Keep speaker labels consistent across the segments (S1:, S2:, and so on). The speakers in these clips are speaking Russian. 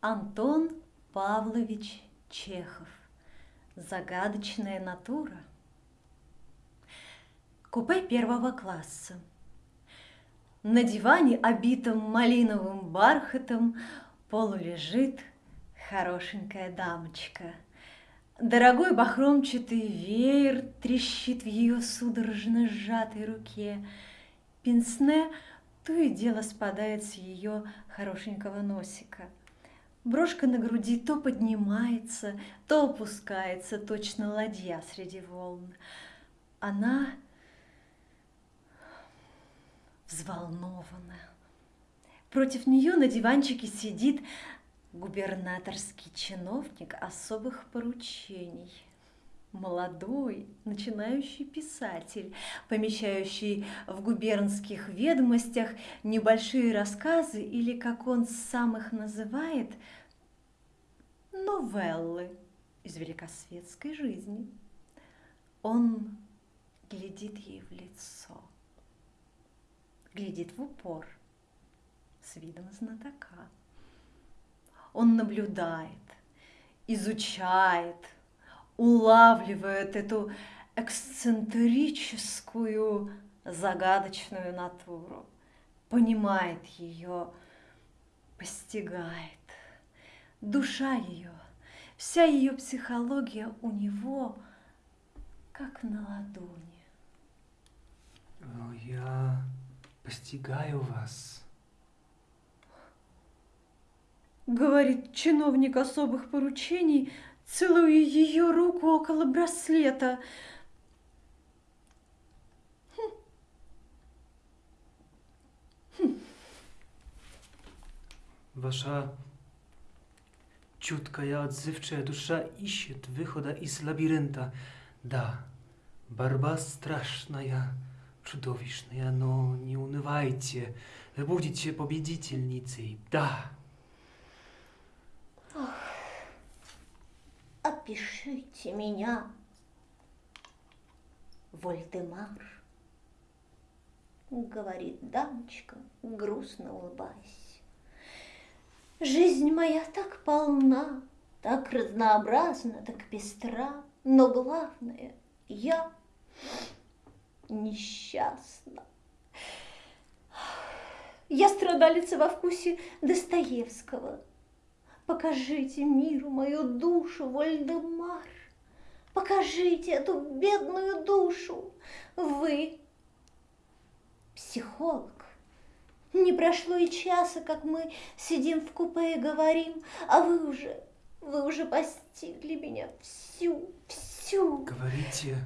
S1: Антон Павлович Чехов. Загадочная натура. Купе первого класса. На диване, обитом малиновым бархатом, полулежит хорошенькая дамочка. Дорогой бахромчатый веер трещит в ее судорожно сжатой руке. Пенсне то и дело спадает с ее хорошенького носика. Брошка на груди то поднимается, то опускается, точно ладья среди волн. Она взволнована. Против нее на диванчике сидит губернаторский чиновник особых поручений. Молодой, начинающий писатель, помещающий в губернских ведомостях небольшие рассказы или, как он сам их называет, новеллы из великосветской жизни. Он глядит ей в лицо, глядит в упор с видом знатока. Он наблюдает, изучает, улавливает эту эксцентрическую, загадочную натуру, понимает ее, постигает. Душа ее, вся ее психология у него как на ладони.
S2: Я постигаю вас
S1: говорит чиновник особых поручений, целуя ее руку около браслета. Хм.
S2: Хм. Ваша чуткая, отзывчивая душа ищет выхода из лабиринта. Да, борьба страшная, чудовищная, но не унывайте, вы будете победительницей, да.
S3: опишите меня, Вольдемар, говорит дамочка, грустно улыбаясь. Жизнь моя так полна, так разнообразна, так пестра, но главное, я несчастна. Я страдалица во вкусе Достоевского, Покажите миру мою душу, Вольдемар. Покажите эту бедную душу. Вы психолог. Не прошло и часа, как мы сидим в купе и говорим, а вы уже, вы уже постигли меня всю, всю.
S2: Говорите,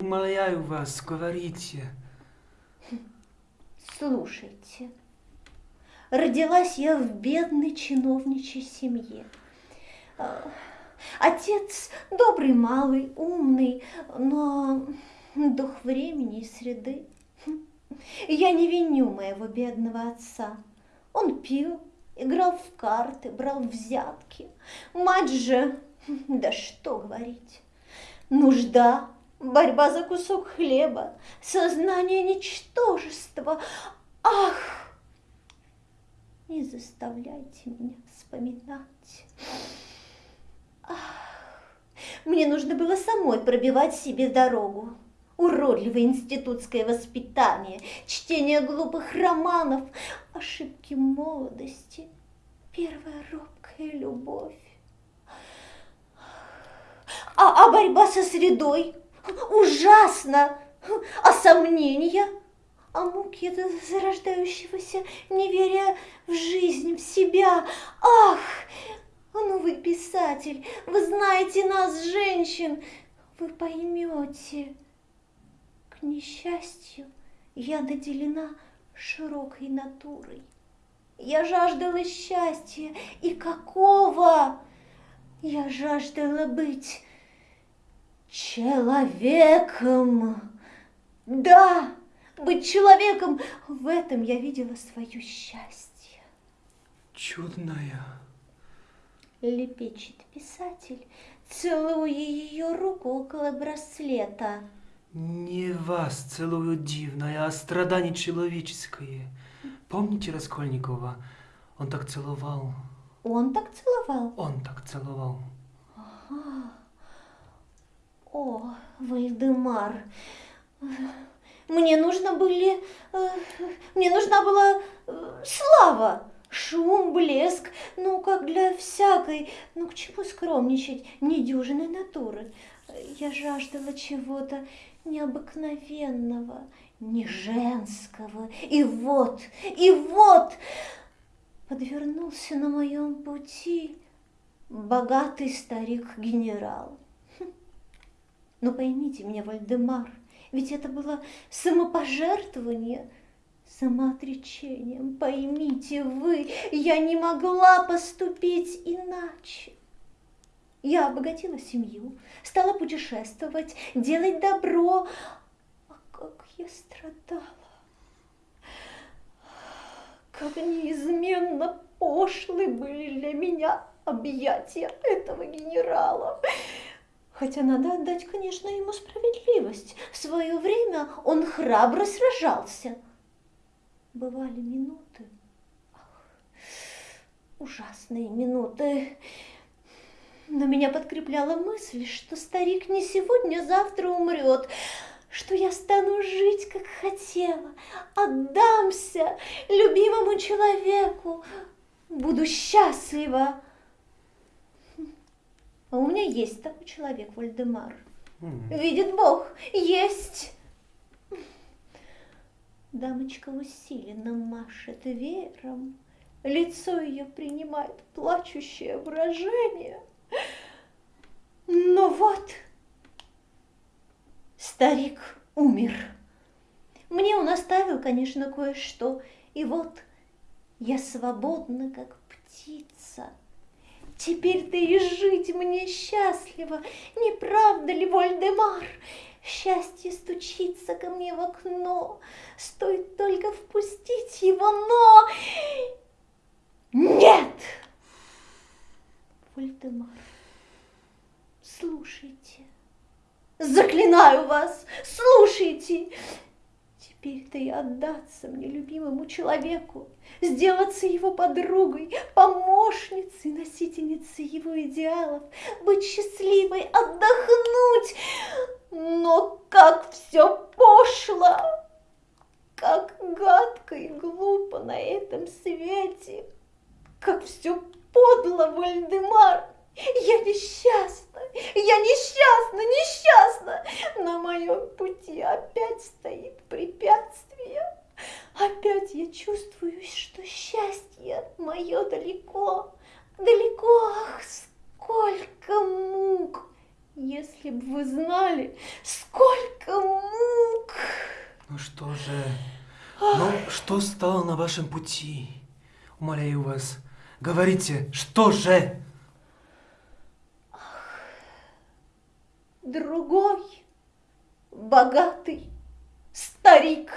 S2: умоляю вас, говорите.
S3: Слушайте. Родилась я в бедной чиновничьей семье. А, отец добрый, малый, умный, но дух времени и среды. Я не виню моего бедного отца. Он пил, играл в карты, брал взятки. Мать же, да что говорить, нужда, борьба за кусок хлеба, сознание ничтожества. Ах! Не заставляйте меня вспоминать. Ах, мне нужно было самой пробивать себе дорогу. Уродливое институтское воспитание, чтение глупых романов, ошибки молодости, первая робкая любовь. А, а борьба со средой ужасно, а сомнения – а муки зарождающегося неверия в жизнь, в себя. Ах, ну вы писатель, вы знаете нас, женщин, вы поймете. К несчастью, я наделена широкой натурой. Я жаждала счастья, и какого? Я жаждала быть человеком. Да, быть человеком, в этом я видела свое счастье.
S2: Чудная.
S3: Лепечет писатель, целуя ее руку около браслета.
S2: Не вас целую дивное, а страдание человеческое. Помните Раскольникова? Он так целовал
S3: Он так целовал?
S2: Он так целовал.
S3: О, Вальдемар, мне нужно были, э, мне нужна была э, слава, шум, блеск, ну, как для всякой, ну, к чему скромничать, недюжинной натуры. Я жаждала чего-то необыкновенного, не женского. И вот, и вот подвернулся на моем пути богатый старик-генерал. Хм. Но поймите меня, Вальдемар, ведь это было самопожертвование, самоотречением. Поймите вы, я не могла поступить иначе. Я обогатила семью, стала путешествовать, делать добро. А как я страдала! Как неизменно пошлы были для меня объятия этого генерала. Хотя надо отдать, конечно, ему справедливость. В свое время он храбро сражался. Бывали минуты, ужасные минуты, но меня подкрепляла мысль, что старик не сегодня, а завтра умрет, что я стану жить, как хотела, отдамся любимому человеку, буду счастлива. А у меня есть такой человек, Вальдемар. Видит Бог, есть. Дамочка усиленно машет веером. Лицо ее принимает плачущее выражение. Но вот старик умер. Мне он оставил, конечно, кое-что. И вот я свободна, как птица. Теперь-то и жить мне счастливо. Не правда ли, Вольдемар? Счастье стучится ко мне в окно. Стоит только впустить его, но... Вольдемар, слушайте. Заклинаю вас, слушайте. Теперь-то и отдаться мне любимому человеку, сделаться его подругой, помощницей, носительницей его идеалов, быть счастливой, отдохнуть. Но как все пошло, как гадко и глупо на этом свете, как все подло, Вальдемар. Я несчастна, я несчастна, несчастна. На моем пути опять стоит препятствие. Опять я чувствую, что счастье мое далеко, далеко, ах, сколько мук. Если бы вы знали, сколько мук.
S2: Ну что же, ну что стало на вашем пути? Умоляю вас, говорите, что же?
S3: Другой богатый старик.